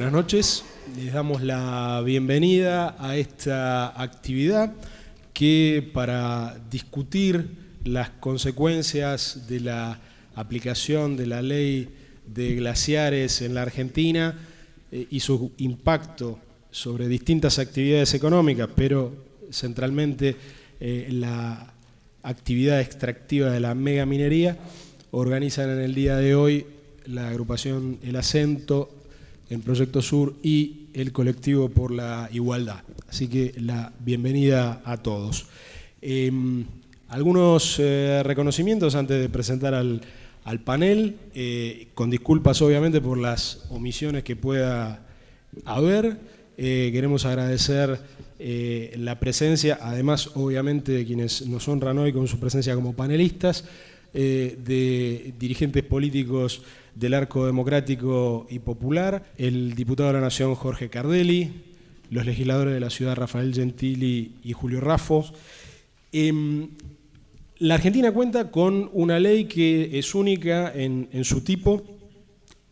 Buenas noches, les damos la bienvenida a esta actividad que para discutir las consecuencias de la aplicación de la ley de glaciares en la Argentina eh, y su impacto sobre distintas actividades económicas, pero centralmente eh, la actividad extractiva de la megaminería, organizan en el día de hoy la agrupación El Acento, el Proyecto Sur y el colectivo por la igualdad. Así que la bienvenida a todos. Em, algunos eh, reconocimientos antes de presentar al, panel, eh, con disculpas obviamente por las omisiones que pueda haber. Eh, queremos agradecer la presencia, además obviamente de quienes nos honran hoy con su presencia como panelistas, de dirigentes políticos del Arco Democrático y Popular, el diputado de la Nación Jorge Cardelli, los legisladores de la ciudad Rafael Gentili y Julio Raffo. Em, la Argentina cuenta con una ley que es única en, su tipo,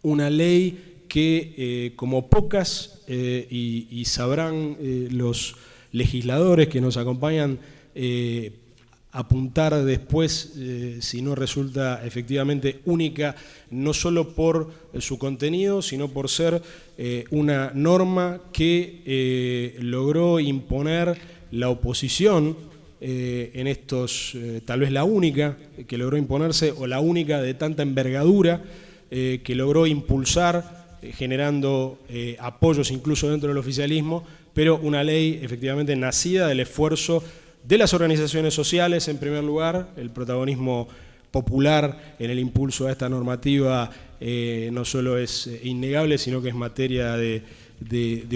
una ley que, eh, como pocas, eh, y, sabrán eh, los legisladores que nos acompañan, apuntar después eh, si no resulta efectivamente única, no solo por eh, su contenido, sino por ser eh, una norma que logró imponer la oposición en estos, tal vez la única que logró imponerse, o la única de tanta envergadura, que logró impulsar, generando apoyos incluso dentro del oficialismo, pero una ley efectivamente nacida del esfuerzo de las organizaciones sociales, en primer lugar, el protagonismo popular en el impulso a esta normativa eh, no solo es eh, innegable, sino que es materia de,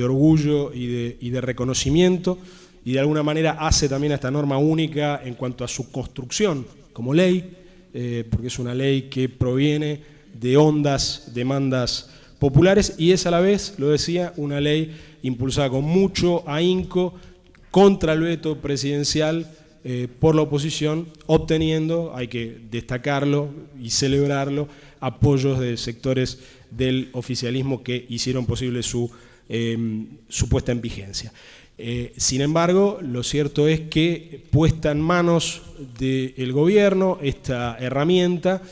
orgullo y de, reconocimiento, y de alguna manera hace también a esta norma única en cuanto a su construcción como ley, eh, porque es una ley que proviene de hondas demandas populares y es a la vez, lo decía, una ley impulsada con mucho ahínco contra el veto presidencial eh, por la oposición, obteniendo, hay que destacarlo y celebrarlo, apoyos de sectores del oficialismo que hicieron posible su, em, puesta en vigencia. Eh, sin embargo, lo cierto es que puesta en manos del gobierno esta herramienta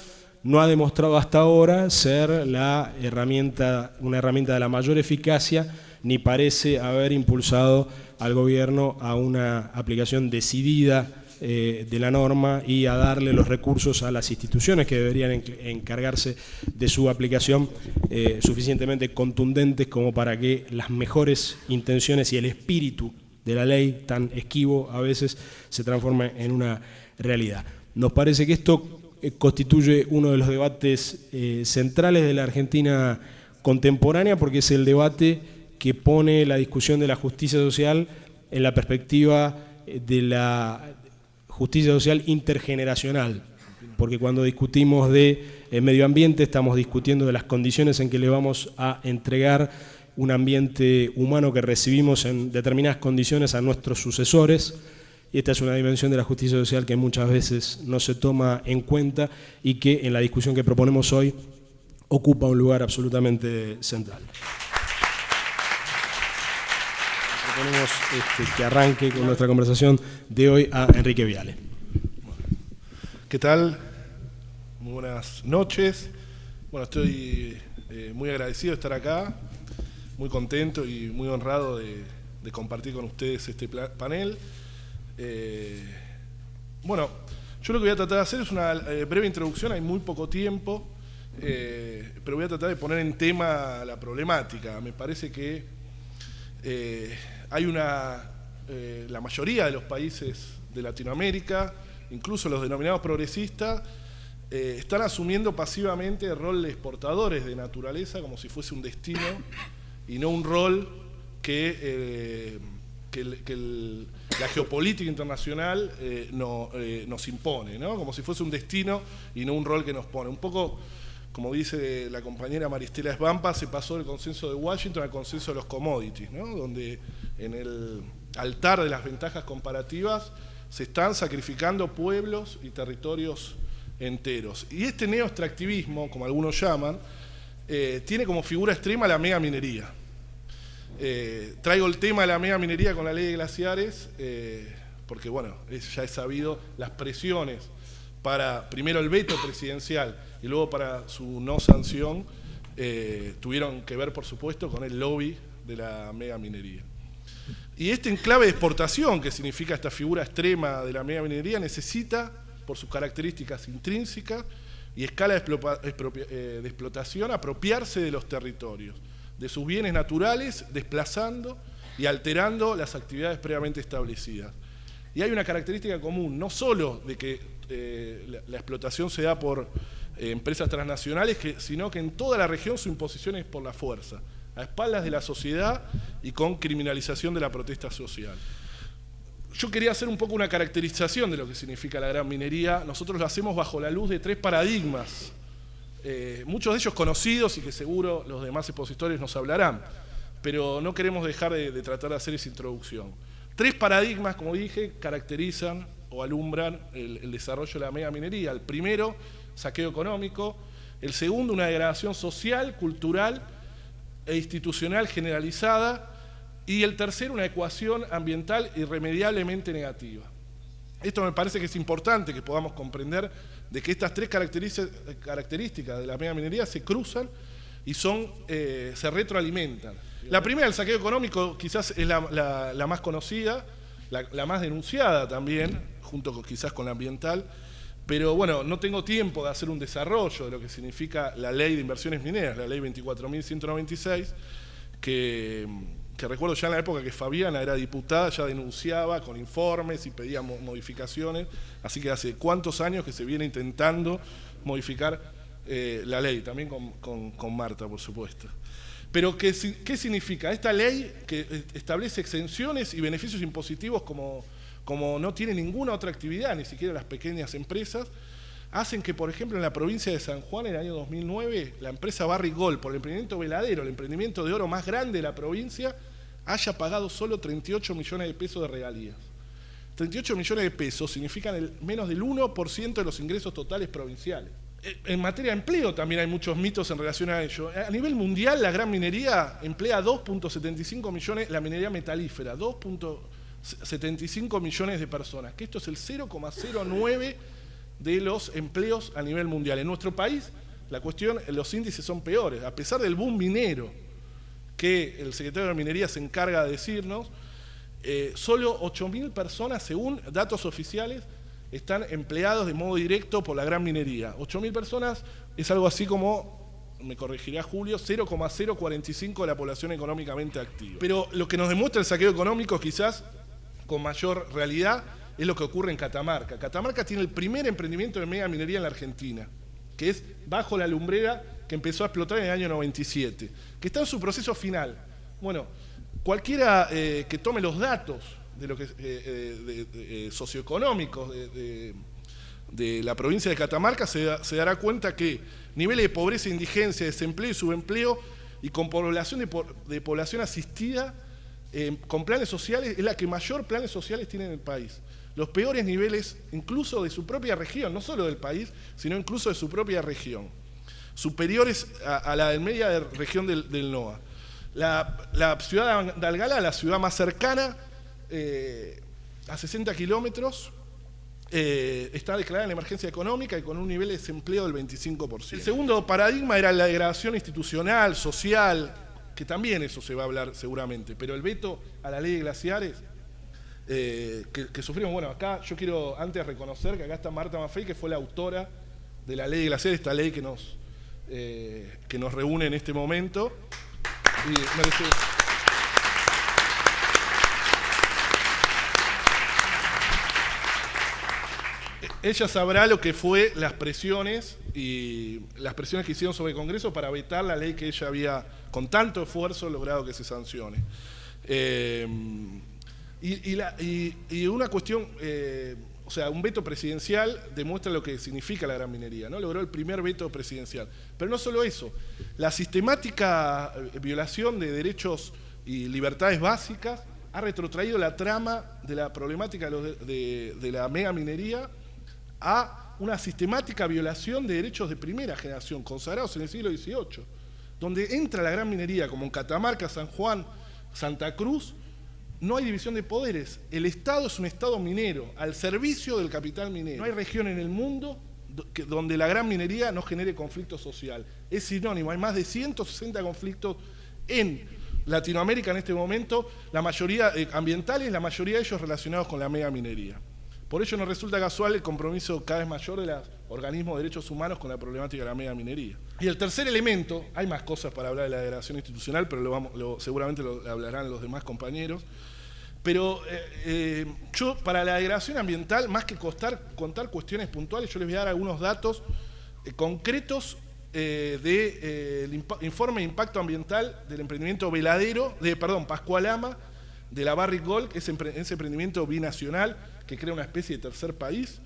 no ha demostrado hasta ahora ser la herramienta, una herramienta de la mayor eficacia, ni parece haber impulsado al gobierno a una aplicación decidida eh, de la norma y a darle los recursos a las instituciones que deberían encargarse de su aplicación eh, suficientemente contundentes como para que las mejores intenciones y el espíritu de la ley, tan esquivo a veces, se transforme en una realidad. Nos parece que esto constituye uno de los debates centrales de la Argentina contemporánea porque es el debate que pone la discusión de la justicia social en la perspectiva eh, de la justicia social intergeneracional, porque cuando discutimos de eh, medio ambiente estamos discutiendo de las condiciones en que le vamos a entregar un ambiente humano que recibimos en determinadas condiciones a nuestros sucesores, y esta es una dimensión de la justicia social que muchas veces no se toma en cuenta y que en la discusión que proponemos hoy ocupa un lugar absolutamente central. proponemos este, que arranque con nuestra conversación de hoy a Enrique Viale. ¿Qué tal? Muy buenas noches. Bueno, estoy eh, muy agradecido de estar acá, muy contento y muy honrado de, compartir con ustedes este panel. Eh, bueno, yo lo que voy a tratar de hacer es una eh, breve introducción, hay muy poco tiempo, pero voy a tratar de poner en tema la problemática. Me parece que hay una, eh, la mayoría de los países de Latinoamérica, incluso los denominados progresistas, eh, están asumiendo pasivamente el rol de exportadores de naturaleza como si fuese un destino y no un rol que, eh, que, el, la geopolítica internacional eh, eh, nos impone, ¿no? como si fuese un destino y no un rol que nos pone. Un poco, como dice la compañera Maristela Esbampa, se pasó del consenso de Washington al consenso de los commodities, ¿no? donde en el altar de las ventajas comparativas se están sacrificando pueblos y territorios enteros. Y este neoextractivismo, como algunos llaman, eh, tiene como figura extrema la mega minería. Eh, traigo el tema de la mega minería con la ley de glaciares, eh, porque bueno, ya es sabido las presiones para, primero el veto presidencial y luego para su no sanción, tuvieron que ver por supuesto con el lobby de la mega minería. Y este enclave de exportación, que significa esta figura extrema de la mega minería, necesita, por sus características intrínsecas, y escala eh, de explotación apropiarse de los territorios, de sus bienes naturales, desplazando y alterando las actividades previamente establecidas. Y hay una característica común, no solo de que eh, la, explotación se da por eh, empresas transnacionales, sino que en toda la región su imposición es por la fuerza, a espaldas de la sociedad y con criminalización de la protesta social yo quería hacer un poco una caracterización de lo que significa la gran minería. Nosotros lo hacemos bajo la luz de tres paradigmas, eh, muchos de ellos conocidos y que seguro los demás expositores nos hablarán, pero no queremos dejar de, tratar de hacer esa introducción. Tres paradigmas, como dije, caracterizan o alumbran el, el desarrollo de la mega minería. El primero, saqueo económico. El segundo, una degradación social, cultural e institucional generalizada y el tercero, una ecuación ambiental irremediablemente negativa. Esto me parece que es importante que podamos comprender de que estas tres características de la mega minería se cruzan y son, eh, se retroalimentan. La primera, el saqueo económico, quizás es la, más conocida, la, más denunciada también, junto quizás con la ambiental, pero bueno, no tengo tiempo de hacer un desarrollo de lo que significa la ley de inversiones mineras, la ley 24.196, que que recuerdo ya en la época que Fabiana era diputada, ya denunciaba con informes y pedía modificaciones, así que hace cuántos años que se viene intentando modificar eh, la ley, también con, Marta, por supuesto. Pero ¿qué, ¿qué, significa? Esta ley que eh, establece exenciones y beneficios impositivos como, como no tiene ninguna otra actividad, ni siquiera las pequeñas empresas, hacen que, por ejemplo, en la provincia de San Juan, en el año 2009, la empresa Barry Gold, por el emprendimiento veladero, el emprendimiento de oro más grande de la provincia, haya pagado solo 38 millones de pesos de regalías. 38 millones de pesos significan menos del 1% de los ingresos totales provinciales. Eh, en materia de empleo también hay muchos mitos en relación a ello. A nivel mundial, la gran minería emplea 2.75 millones, la minería metalífera, 2.75 millones de personas, que esto es el 0,09 de los empleos a nivel mundial. En nuestro país, la cuestión, los índices son peores. A pesar del boom minero, que el secretario de Minería se encarga de decirnos, eh, solo 8.000 personas, según datos oficiales, están empleados de modo directo por la gran minería. 8.000 personas es algo así como, me corregirá Julio, 0,045 de la población económicamente activa. Pero lo que nos demuestra el saqueo económico quizás con mayor realidad es lo que ocurre en Catamarca. Catamarca tiene el primer emprendimiento de mega minería en la Argentina, que es bajo la lumbrera que empezó a explotar en el año 97, que está en su proceso final. Bueno, cualquiera eh, que tome los datos de lo que eh, eh, socioeconómicos de, la provincia de Catamarca se, dará cuenta que niveles de pobreza, indigencia, desempleo y subempleo y con población de, población asistida con planes sociales es la que mayor planes sociales tiene en el país. Los peores niveles incluso de su propia región, no solo del país, sino incluso de su propia región superiores a, la media de región del, NOA. La, ciudad de Algala, la ciudad más cercana, eh, a 60 kilómetros, eh, está declarada en emergencia económica y con un nivel de desempleo del 25%. El segundo paradigma era la degradación institucional, social, que también eso se va a hablar seguramente, pero el veto a la ley de glaciares eh, que, sufrimos, bueno, acá yo quiero antes reconocer que acá está Marta Maffei, que fue la autora de la ley de glaciares, esta ley que nos eh, que nos reúne en este momento. Ella sabrá lo que fue las presiones y las presiones que hicieron sobre el Congreso para vetar la ley que ella había, con tanto esfuerzo, logrado que se sancione. Eh, Y, una cuestión, eh, o sea, un veto presidencial demuestra lo que significa la gran minería, ¿no? Logró el primer veto presidencial. Pero no solo eso, la sistemática eh, violación de derechos y libertades básicas ha retrotraído la trama de la problemática de, de la mega minería a una sistemática violación de derechos de primera generación, consagrados en el siglo XVIII, donde entra la gran minería, como en Catamarca, San Juan, Santa Cruz, no hay división de poderes. El Estado es un Estado minero, al servicio del capital minero. No hay región en el mundo donde la gran minería no genere conflicto social. Es sinónimo, hay más de 160 conflictos en Latinoamérica en este momento, la mayoría eh, ambientales, la mayoría de ellos relacionados con la mega minería. Por ello no resulta casual el compromiso cada vez mayor de los organismos de derechos humanos con la problemática de la mega minería. Y el tercer elemento, hay más cosas para hablar de la degradación institucional, pero seguramente lo hablarán los demás compañeros, pero eh, eh, yo para la degradación ambiental, más que contar cuestiones puntuales, yo les voy a dar algunos datos eh, concretos del informe de impacto ambiental del emprendimiento Veladero, de, perdón, Pascualama, de la Barrick Gold, ese emprendimiento binacional que crea una especie de tercer país,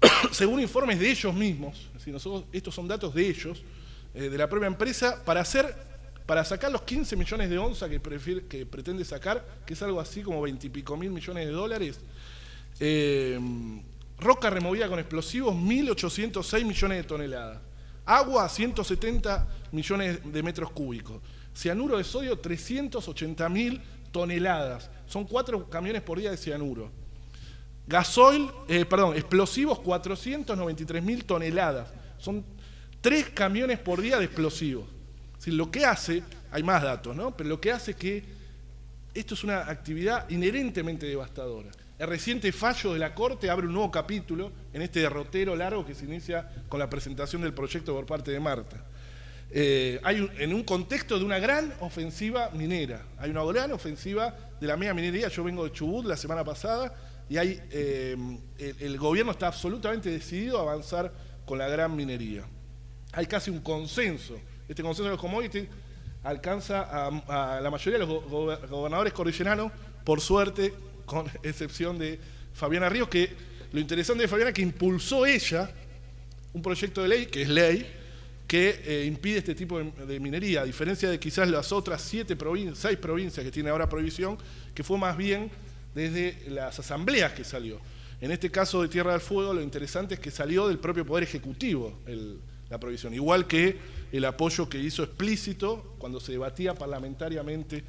según informes de ellos mismos, estos son datos de ellos, eh, de la propia empresa, para hacer para sacar los 15 millones de onzas que, pretende sacar, que es algo así como 20 y pico mil millones de dólares, eh, roca removida con explosivos, 1.806 millones de toneladas, agua, 170 millones de metros cúbicos, cianuro de sodio, 380 mil toneladas, son cuatro camiones por día de cianuro. Gasoil, eh, perdón, explosivos 493 mil toneladas. Son tres camiones por día de explosivos. lo que hace, hay más datos, ¿no? Pero lo que hace es que esto es una actividad inherentemente devastadora. El reciente fallo de la Corte abre un nuevo capítulo en este derrotero largo que se inicia con la presentación del proyecto por parte de Marta. Eh, hay en un contexto de una gran ofensiva minera, hay una gran ofensiva de la mega minería, yo vengo de Chubut la semana pasada, y hay, eh, el, gobierno está absolutamente decidido a avanzar con la gran minería. Hay casi un consenso. Este consenso de los commodities alcanza a, la mayoría de los gobernadores cordilleranos, por suerte, con excepción de Fabiana Ríos, que lo interesante de Fabiana es que impulsó ella un proyecto de ley, que es ley, que eh, impide este tipo de, minería, a diferencia de quizás las otras siete provincias, seis provincias que tiene ahora prohibición, que fue más bien desde las asambleas que salió. En este caso de Tierra del Fuego, lo interesante es que salió del propio Poder Ejecutivo la provisión, igual que el apoyo que hizo explícito cuando se debatía parlamentariamente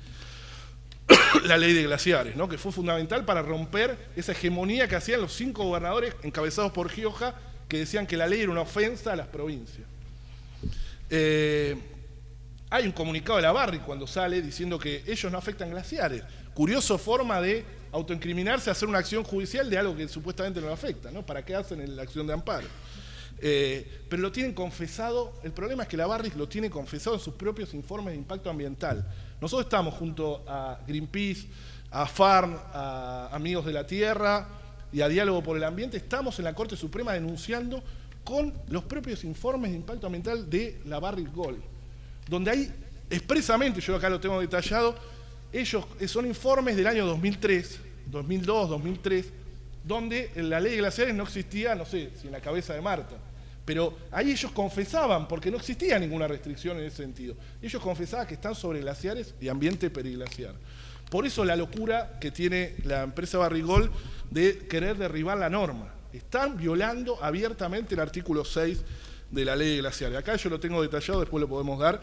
la ley de glaciares, ¿no? que fue fundamental para romper esa hegemonía que hacían los cinco gobernadores encabezados por Gioja, que decían que la ley era una ofensa a las provincias. Eh, hay un comunicado de la Barri cuando sale diciendo que ellos no afectan glaciares. Curioso forma de autoincriminarse, hacer una acción judicial de algo que supuestamente no le afecta, ¿no? ¿Para qué hacen la acción de amparo? Eh, pero lo tienen confesado, el problema es que la Barrick lo tiene confesado en sus propios informes de impacto ambiental. Nosotros estamos junto a Greenpeace, a FARN, a Amigos de la Tierra y a Diálogo por el Ambiente, estamos en la Corte Suprema denunciando con los propios informes de impacto ambiental de la Barrick Gold, donde hay expresamente, yo acá lo tengo detallado, ellos son informes del año 2003, 2002, 2003, donde la ley de glaciares no existía, no sé, si en la cabeza de Marta. Pero ahí ellos confesaban, porque no existía ninguna restricción en ese sentido. Ellos confesaban que están sobre glaciares y ambiente periglaciar. Por eso la locura que tiene la empresa Barrigol de querer derribar la norma. Están violando abiertamente el artículo 6 de la ley de glaciares. Acá yo lo tengo detallado, después lo podemos dar,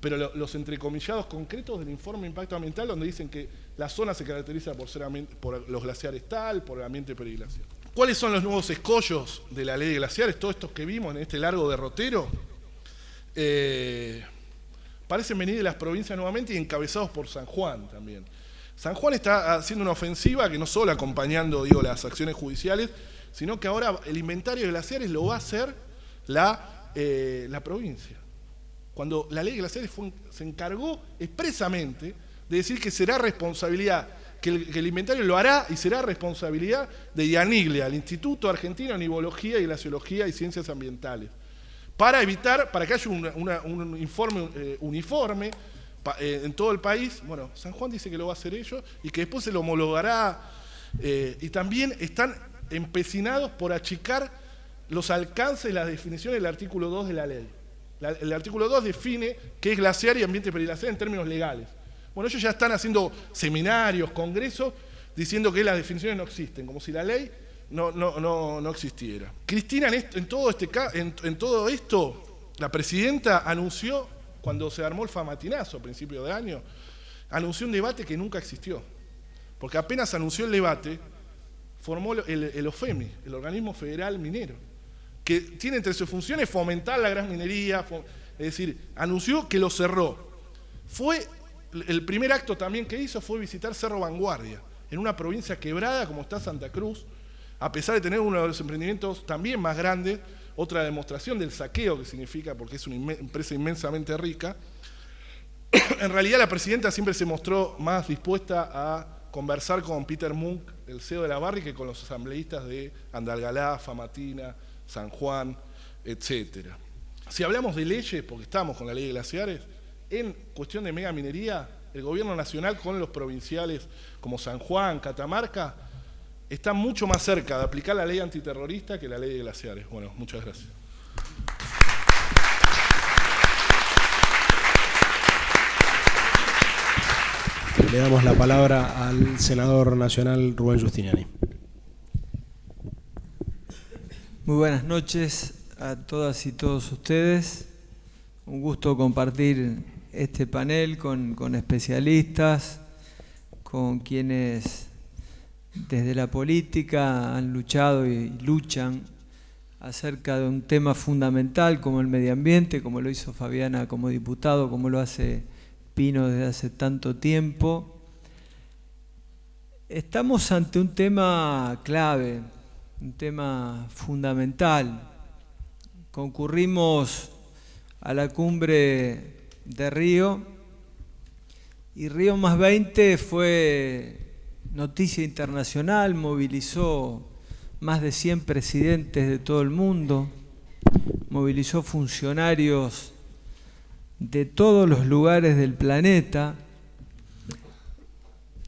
pero los entrecomillados concretos del informe de impacto ambiental donde dicen que la zona se caracteriza por, ser por los glaciares tal, por el ambiente periglaciar. ¿Cuáles son los nuevos escollos de la ley de glaciares? Todos estos que vimos en este largo derrotero. Eh, parecen venir de las provincias nuevamente y encabezados por San Juan también. San Juan está haciendo una ofensiva que no solo acompañando las acciones judiciales, sino que ahora el inventario de glaciares lo va a hacer la, eh, la provincia cuando la ley de glaciares se encargó expresamente de decir que será responsabilidad, que el, inventario lo hará y será responsabilidad de IANIGLEA, el Instituto Argentino de Nivología y Glaciología y Ciencias Ambientales, para evitar, para que haya un informe eh, uniforme, eh, en todo el país, bueno, San Juan dice que lo va a hacer ellos y que después se lo homologará. Y también están empecinados por achicar los alcances y las definiciones del artículo 2 de la ley. el artículo 2 define qué es glaciar y ambiente periglaciar en términos legales. Bueno, ellos ya están haciendo seminarios, congresos, diciendo que las definiciones no existen, como si la ley no, no, no, existiera. Cristina, en, todo este, en, todo esto, la presidenta anunció, cuando se armó el famatinazo a principio de año, anunció un debate que nunca existió. Porque apenas anunció el debate, formó el OFEMI, el Organismo Federal Minero, que tiene entre sus funciones fomentar la gran minería, es decir, anunció que lo cerró. Fue, el primer acto también que hizo fue visitar Cerro Vanguardia, en una provincia quebrada como está Santa Cruz, a pesar de tener uno de los emprendimientos también más grandes, otra demostración del saqueo que significa, porque es una empresa inmensamente rica, en realidad la presidenta siempre se mostró más dispuesta a conversar con Peter Munk, el CEO de la Barri, que con los asambleístas de Andalgalá, Famatina, San Juan, etc. Si hablamos de leyes, porque estamos con la ley de glaciares, en cuestión de mega minería, el gobierno nacional con los provinciales como San Juan, Catamarca, está mucho más cerca de aplicar la ley antiterrorista que la ley de glaciares. Bueno, muchas gracias. Le damos la palabra al senador nacional Rubén Justiniani. Muy buenas noches a todas y todos ustedes. Un gusto compartir este panel con, con especialistas, con quienes desde la política han luchado y luchan acerca de un tema fundamental como el medio ambiente, como lo hizo Fabiana como diputado, como lo hace Pino desde hace tanto tiempo. Estamos ante un tema clave, un tema fundamental. Concurrimos a la cumbre de Río y Río más 20 fue noticia internacional, movilizó más de 100 presidentes de todo el mundo, movilizó funcionarios de todos los lugares del planeta.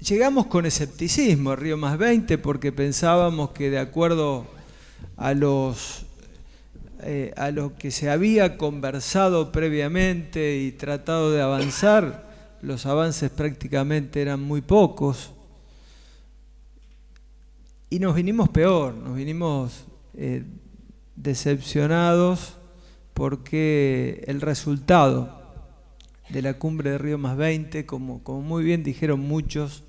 Llegamos con escepticismo a Río Más 20 porque pensábamos que de acuerdo a los eh, a lo que se había conversado previamente y tratado de avanzar, los avances prácticamente eran muy pocos. Y nos vinimos peor, nos vinimos eh, decepcionados porque el resultado de la cumbre de Río más 20, como, como muy bien dijeron muchos,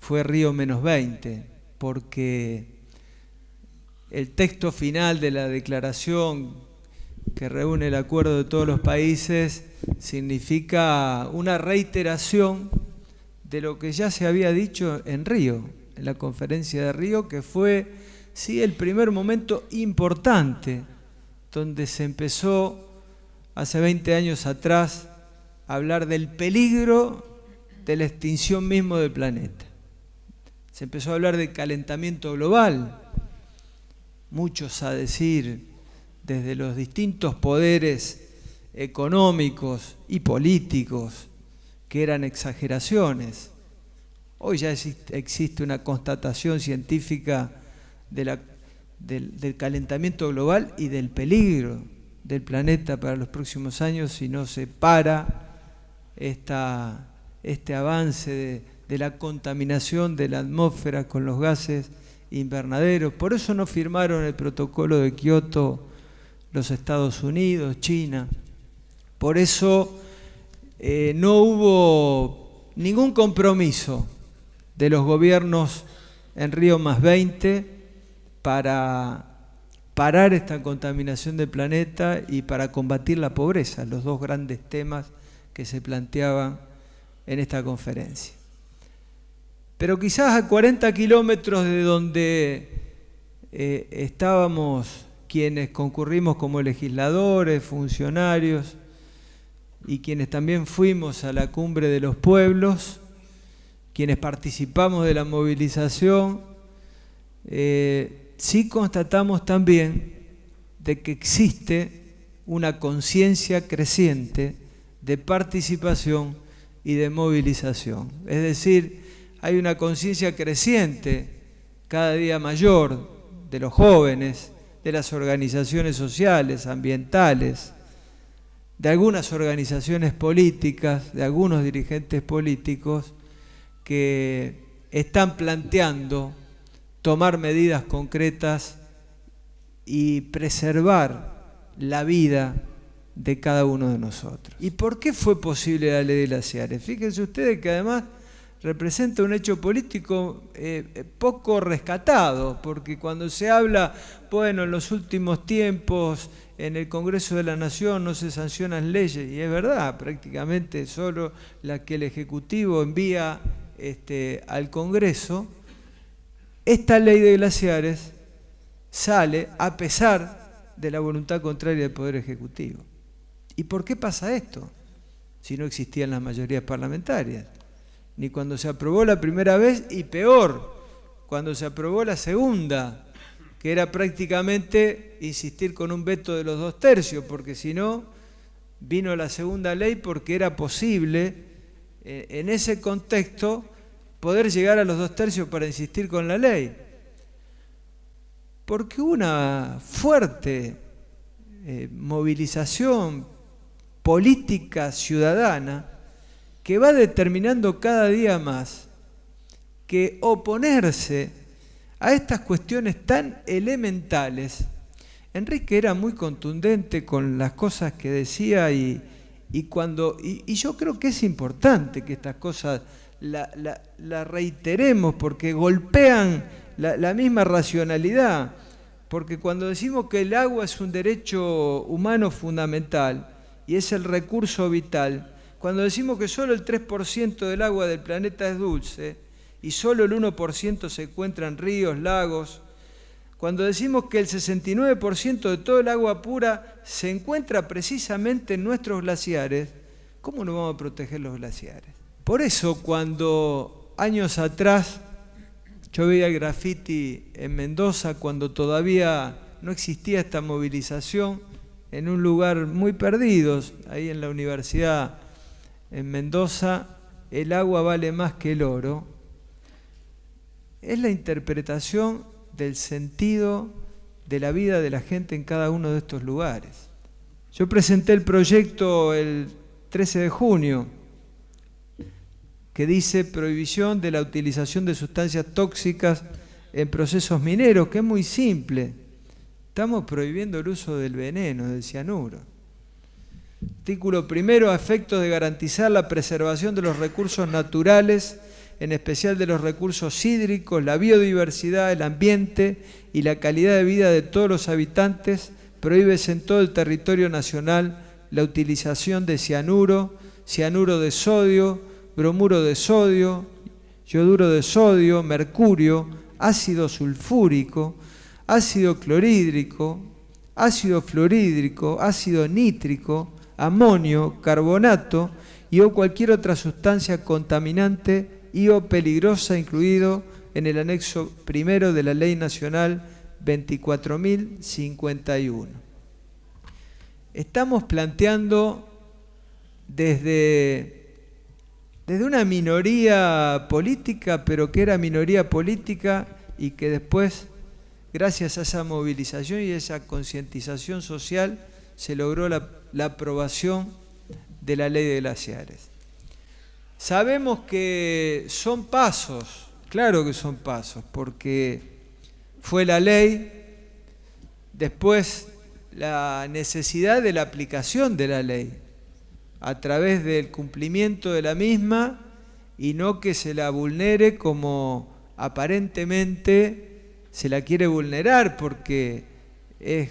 fue Río menos 20, porque el texto final de la declaración que reúne el acuerdo de todos los países significa una reiteración de lo que ya se había dicho en Río en la conferencia de Río, que fue, sí, el primer momento importante, donde se empezó hace 20 años atrás hablar del peligro de la extinción mismo del planeta. Se empezó a hablar de calentamiento global, muchos a decir, desde los distintos poderes económicos y políticos, que eran exageraciones. Hoy ya existe una constatación científica del, calentamiento global y del peligro del planeta para los próximos años si no se para este avance de, de la contaminación de la atmósfera con los gases invernaderos. Por eso no firmaron el protocolo de Kioto los Estados Unidos, China. Por eso eh, no hubo ningún compromiso de los gobiernos en Río más 20 para parar esta contaminación del planeta y para combatir la pobreza, los dos grandes temas que se planteaban en esta conferencia. Pero quizás a 40 kilómetros de donde eh, estábamos quienes concurrimos como legisladores, funcionarios y quienes también fuimos a la cumbre de los pueblos, quienes participamos de la movilización, eh, sí constatamos también de que existe una conciencia creciente de participación y de movilización. Es decir, hay una conciencia creciente, cada día mayor, de los jóvenes, de las organizaciones sociales, ambientales, de algunas organizaciones políticas, de algunos dirigentes políticos que están planteando tomar medidas concretas y preservar la vida de cada uno de nosotros. ¿Y por qué fue posible la ley de glaciares? Fíjense ustedes que además representa un hecho político eh, eh, poco rescatado, porque cuando se habla, bueno, en los últimos tiempos en el Congreso de la Nación no se sancionan leyes, y es verdad, prácticamente solo la que el Ejecutivo envía este, al Congreso, esta ley de glaciares sale a pesar de la voluntad contraria del Poder Ejecutivo. ¿Y por qué pasa esto? Si no existían las mayorías parlamentarias. Ni cuando se aprobó la primera vez y peor, cuando se aprobó la segunda, que era prácticamente insistir con un veto de los dos tercios, porque si no, vino la segunda ley porque era posible eh, en ese contexto poder llegar a los dos tercios para insistir con la ley. Porque una fuerte eh, movilización política ciudadana que va determinando cada día más que oponerse a estas cuestiones tan elementales. Enrique era muy contundente con las cosas que decía y, cuando, y, yo creo que es importante que estas cosas las la, reiteremos porque golpean la misma racionalidad. Porque cuando decimos que el agua es un derecho humano fundamental, y es el recurso vital. Cuando decimos que solo el 3% del agua del planeta es dulce y solo el 1% se encuentra en ríos, lagos, cuando decimos que el 69% de todo el agua pura se encuentra precisamente en nuestros glaciares, ¿cómo no vamos a proteger los glaciares? Por eso cuando años atrás yo veía el graffiti en Mendoza, cuando todavía no existía esta movilización, en un lugar muy perdidos, ahí en la universidad en Mendoza, el agua vale más que el oro, es la interpretación del sentido de la vida de la gente en cada uno de estos lugares. Yo presenté el proyecto el 13 de junio, que dice prohibición de la utilización de sustancias tóxicas en procesos mineros, que es muy simple Estamos prohibiendo el uso del veneno, del cianuro. Artículo primero, a efectos de garantizar la preservación de los recursos naturales, en especial de los recursos hídricos, la biodiversidad, el ambiente y la calidad de vida de todos los habitantes, prohíbese en todo el territorio nacional la utilización de cianuro, cianuro de sodio, bromuro de sodio, yoduro de sodio, mercurio, ácido sulfúrico, ácido clorhídrico, ácido fluorhídrico, ácido nítrico, amonio, carbonato y o cualquier otra sustancia contaminante y o peligrosa incluido en el anexo primero de la Ley Nacional 24.051. Estamos planteando desde, desde una minoría política, pero que era minoría política y que después gracias a esa movilización y esa concientización social, se logró la, aprobación de la ley de glaciares. Sabemos que son pasos, claro que son pasos, porque fue la ley, después la necesidad de la aplicación de la ley, a través del cumplimiento de la misma y no que se la vulnere como aparentemente se la quiere vulnerar porque es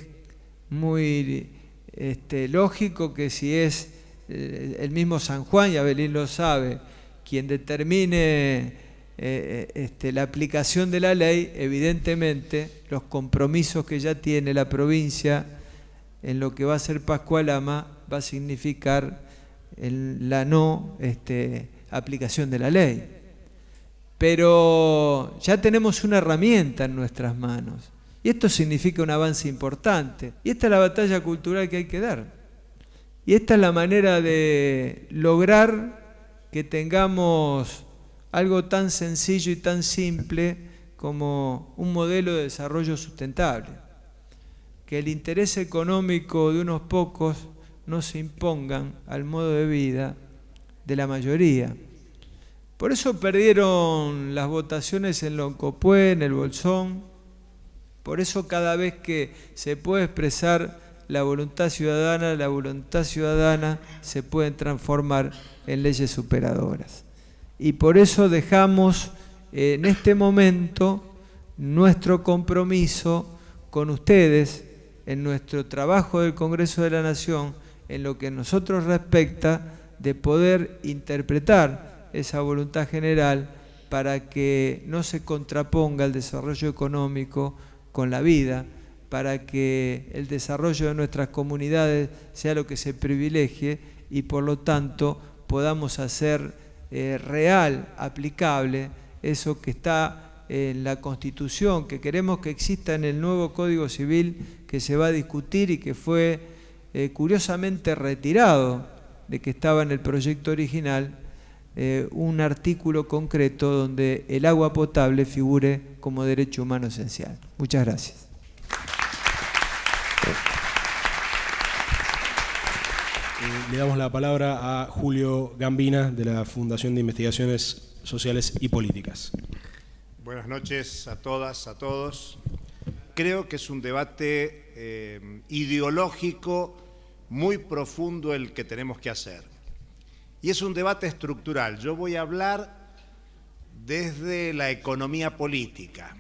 muy este, lógico que si es eh, el mismo San Juan, y Abelín lo sabe, quien determine eh, eh, este, la aplicación de la ley, evidentemente los compromisos que ya tiene la provincia en lo que va a ser Pascualama va a significar la no este, aplicación de la ley. Pero ya tenemos una herramienta en nuestras manos. Y esto significa un avance importante. Y esta es la batalla cultural que hay que dar. Y esta es la manera de lograr que tengamos algo tan sencillo y tan simple como un modelo de desarrollo sustentable, que el interés económico de unos pocos no se impongan al modo de vida de la mayoría. Por eso perdieron las votaciones en Loncopué, en el Bolsón. Por eso cada vez que se puede expresar la voluntad ciudadana, la voluntad ciudadana se puede transformar en leyes superadoras. Y por eso dejamos eh, en este momento nuestro compromiso con ustedes en nuestro trabajo del Congreso de la Nación, en lo que nosotros respecta de poder interpretar esa voluntad general para que no se contraponga el desarrollo económico con la vida, para que el desarrollo de nuestras comunidades sea lo que se privilegie y por lo tanto podamos hacer eh, real, aplicable, eso que está en la Constitución, que queremos que exista en el nuevo Código Civil que se va a discutir y que fue eh, curiosamente retirado de que estaba en el proyecto original, eh, un artículo concreto donde el agua potable figure como derecho humano esencial. Muchas gracias. Eh, le damos la palabra a Julio Gambina de la Fundación de Investigaciones Sociales y Políticas. Buenas noches a todas, a todos. Creo que es un debate eh, ideológico muy profundo el que tenemos que hacer. Y es un debate estructural. Yo voy a hablar desde la economía política.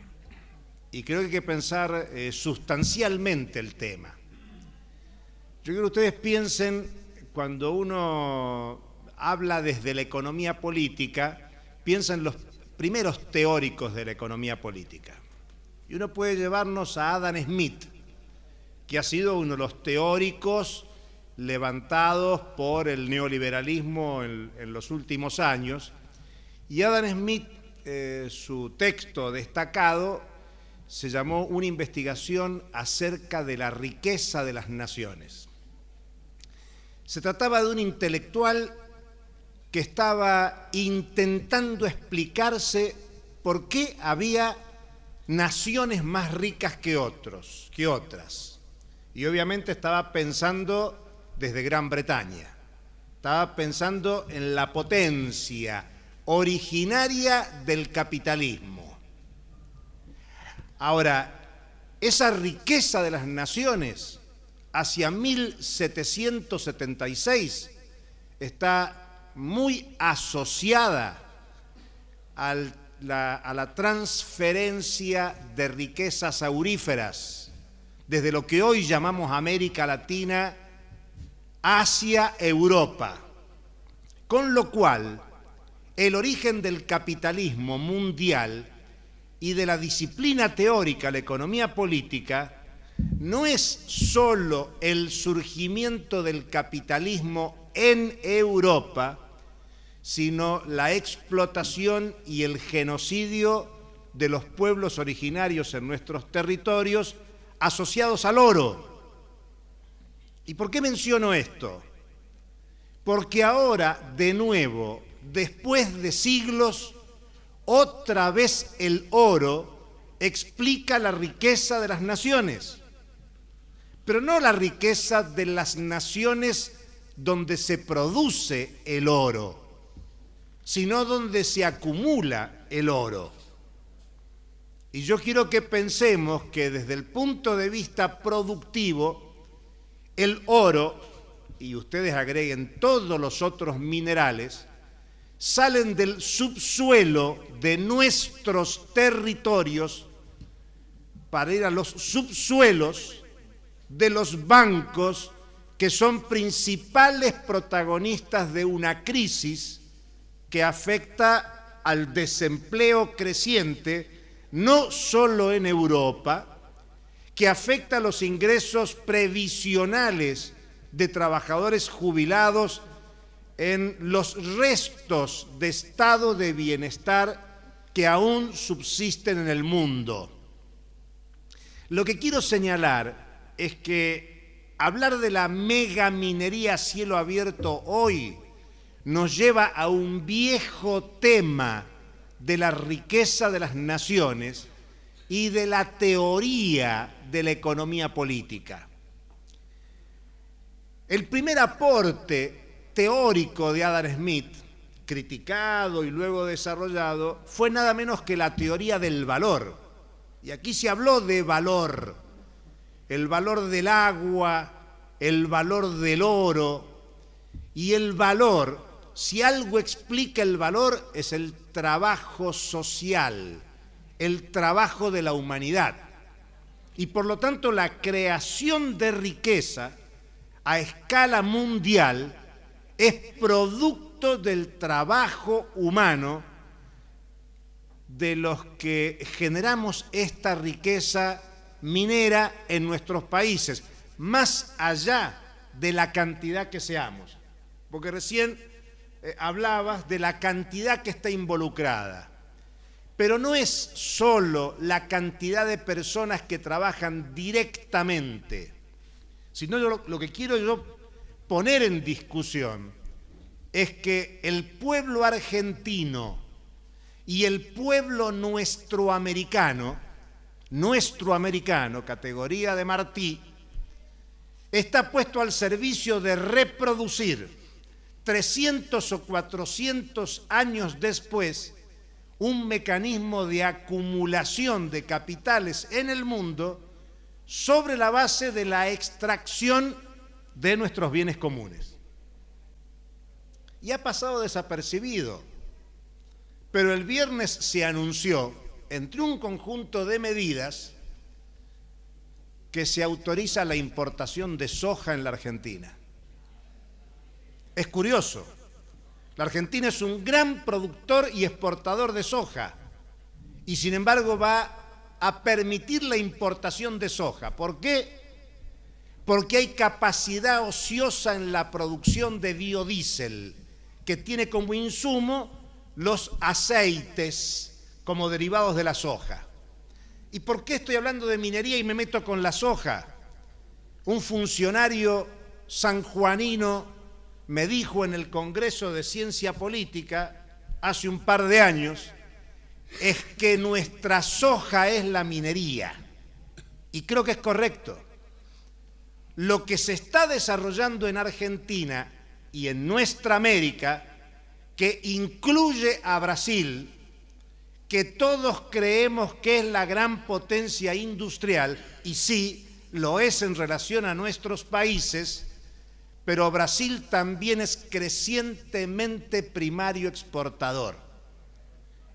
Y creo que hay que pensar eh, sustancialmente el tema. Yo quiero que ustedes piensen cuando uno habla desde la economía política, piensa en los primeros teóricos de la economía política. Y uno puede llevarnos a Adam Smith, que ha sido uno de los teóricos levantados por el neoliberalismo en, los últimos años. Y Adam Smith, eh, su texto destacado, se llamó Una investigación acerca de la riqueza de las naciones. Se trataba de un intelectual que estaba intentando explicarse por qué había naciones más ricas que otros, que otras. Y obviamente estaba pensando desde Gran Bretaña. Estaba pensando en la potencia originaria del capitalismo. Ahora, esa riqueza de las naciones hacia 1776 está muy asociada a la transferencia de riquezas auríferas desde lo que hoy llamamos América Latina hacia Europa. Con lo cual, el origen del capitalismo mundial y de la disciplina teórica, la economía política, no es solo el surgimiento del capitalismo en Europa, sino la explotación y el genocidio de los pueblos originarios en nuestros territorios asociados al oro. ¿Y por qué menciono esto? Porque ahora, de nuevo, después de siglos, otra vez el oro explica la riqueza de las naciones pero no la riqueza de las naciones donde se produce el oro, sino donde se acumula el oro. Y yo quiero que pensemos que desde el punto de vista productivo, el oro, y ustedes agreguen todos los otros minerales, salen del subsuelo de nuestros territorios para ir a los subsuelos de los bancos que son principales protagonistas de una crisis que afecta al desempleo creciente, no solo en Europa, que afecta los ingresos previsionales de trabajadores jubilados en los restos de estado de bienestar que aún subsisten en el mundo. Lo que quiero señalar es que hablar de la mega minería a cielo abierto hoy nos lleva a un viejo tema de la riqueza de las naciones y de la teoría de la economía política. El primer aporte teórico de Adam Smith, criticado y luego desarrollado, fue nada menos que la teoría del valor. Y aquí se habló de valor, el valor del agua, el valor del oro y el valor, si algo explica el valor, es el trabajo social, el trabajo de la humanidad. Y por lo tanto la creación de riqueza a escala mundial es producto del trabajo humano de los que generamos esta riqueza minera en nuestros países, más allá de la cantidad que seamos. Porque recién eh, hablabas de la cantidad que está involucrada. Pero no es solo la cantidad de personas que trabajan directamente, sino lo, que quiero yo poner en discusión es que el pueblo argentino y el pueblo nuestro americano, nuestro americano, categoría de Martí, está puesto al servicio de reproducir 300 o 400 años después un mecanismo de acumulación de capitales en el mundo sobre la base de la extracción de nuestros bienes comunes. Y ha pasado desapercibido, pero el viernes se anunció, entre un conjunto de medidas, que se autoriza la importación de soja en la Argentina. Es curioso, la Argentina es un gran productor y exportador de soja y sin embargo va a permitir la importación de soja. ¿Por qué? Porque hay capacidad ociosa en la producción de biodiesel que tiene como insumo los aceites como derivados de la soja. ¿Y por qué estoy hablando de minería y me meto con la soja? Un funcionario sanjuanino me dijo en el Congreso de Ciencia Política hace un par de años, es que nuestra soja es la minería. Y creo que es correcto. Lo que se está desarrollando en Argentina y en nuestra América, que incluye a Brasil, que todos creemos que es la gran potencia industrial, y sí, lo es en relación a nuestros países, pero Brasil también es crecientemente primario exportador.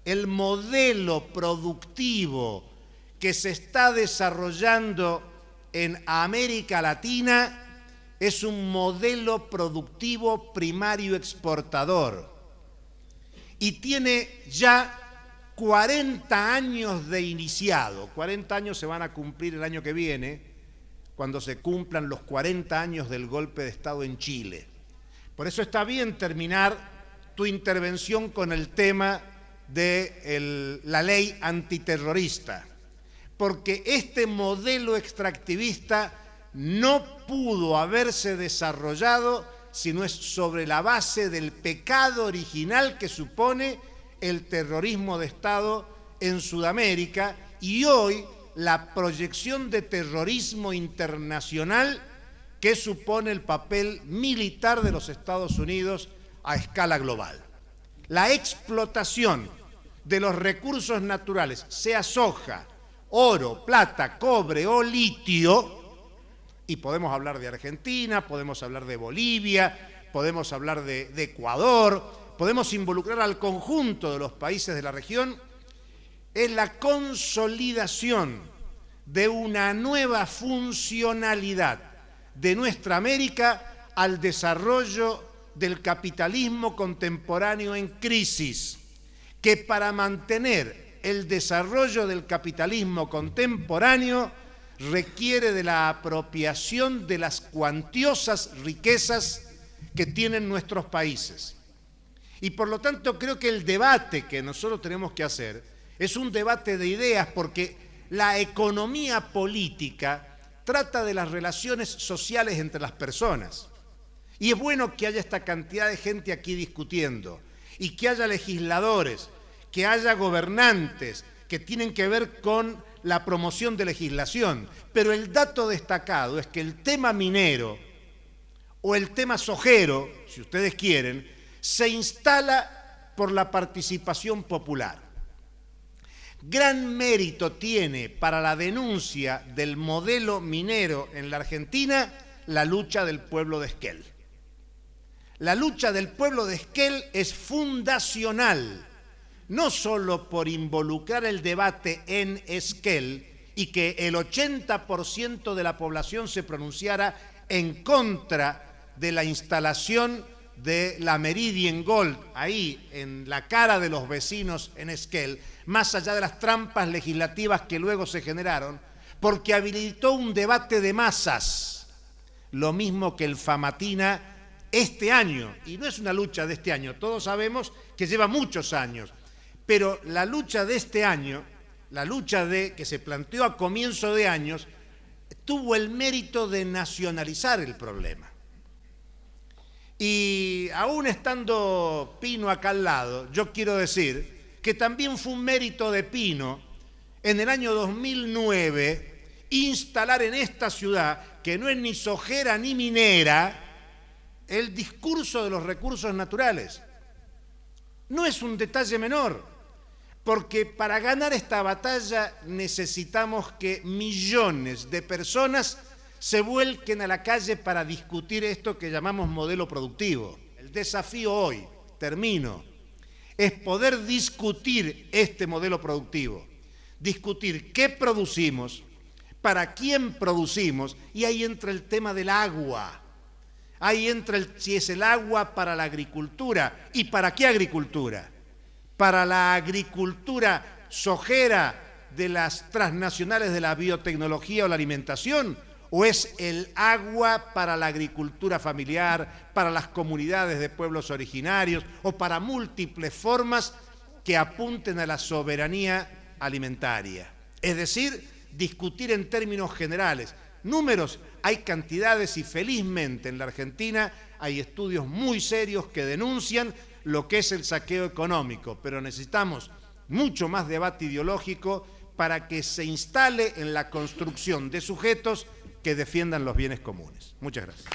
El modelo productivo que se está desarrollando en América Latina es un modelo productivo primario exportador y tiene ya 40 años de iniciado. 40 años se van a cumplir el año que viene cuando se cumplan los 40 años del golpe de Estado en Chile. Por eso está bien terminar tu intervención con el tema de la ley antiterrorista, porque este modelo extractivista no pudo haberse desarrollado si no es sobre la base del pecado original que supone el terrorismo de Estado en Sudamérica y hoy la proyección de terrorismo internacional que supone el papel militar de los Estados Unidos a escala global. La explotación de los recursos naturales, sea soja, oro, plata, cobre o litio, y podemos hablar de Argentina, podemos hablar de Bolivia, podemos hablar de, Ecuador, podemos involucrar al conjunto de los países de la región, es la consolidación de una nueva funcionalidad de nuestra América al desarrollo del capitalismo contemporáneo en crisis, que para mantener el desarrollo del capitalismo contemporáneo requiere de la apropiación de las cuantiosas riquezas que tienen nuestros países. Y por lo tanto creo que el debate que nosotros tenemos que hacer es un debate de ideas porque la economía política trata de las relaciones sociales entre las personas. Y es bueno que haya esta cantidad de gente aquí discutiendo y que haya legisladores, que haya gobernantes que tienen que ver con la promoción de legislación. Pero el dato destacado es que el tema minero o el tema sojero, si ustedes quieren, se instala por la participación popular. Gran mérito tiene para la denuncia del modelo minero en la Argentina la lucha del pueblo de Esquel. La lucha del pueblo de Esquel es fundacional, no solo por involucrar el debate en Esquel y que el 80% de la población se pronunciara en contra de la instalación de la Meridian Gold, ahí en la cara de los vecinos en Esquel, más allá de las trampas legislativas que luego se generaron, porque habilitó un debate de masas, lo mismo que el Famatina este año, y no es una lucha de este año, todos sabemos que lleva muchos años, pero la lucha de este año, la lucha de que se planteó a comienzo de años, tuvo el mérito de nacionalizar el problema. Y aún estando Pino acá al lado, yo quiero decir que también fue un mérito de Pino en el año 2009 instalar en esta ciudad, que no es ni sojera ni minera, el discurso de los recursos naturales. No es un detalle menor, porque para ganar esta batalla necesitamos que millones de personas se vuelquen a la calle para discutir esto que llamamos modelo productivo. El desafío hoy, termino, es poder discutir este modelo productivo, discutir qué producimos, para quién producimos, y ahí entra el tema del agua. Ahí entra el, si es el agua para la agricultura. ¿Y para qué agricultura? Para la agricultura sojera de las transnacionales de la biotecnología o la alimentación, o es el agua para la agricultura familiar, para las comunidades de pueblos originarios, o para múltiples formas que apunten a la soberanía alimentaria. Es decir, discutir en términos generales. Números hay cantidades y felizmente en la Argentina hay estudios muy serios que denuncian lo que es el saqueo económico, pero necesitamos mucho más debate ideológico para que se instale en la construcción de sujetos que defiendan los bienes comunes. Muchas gracias.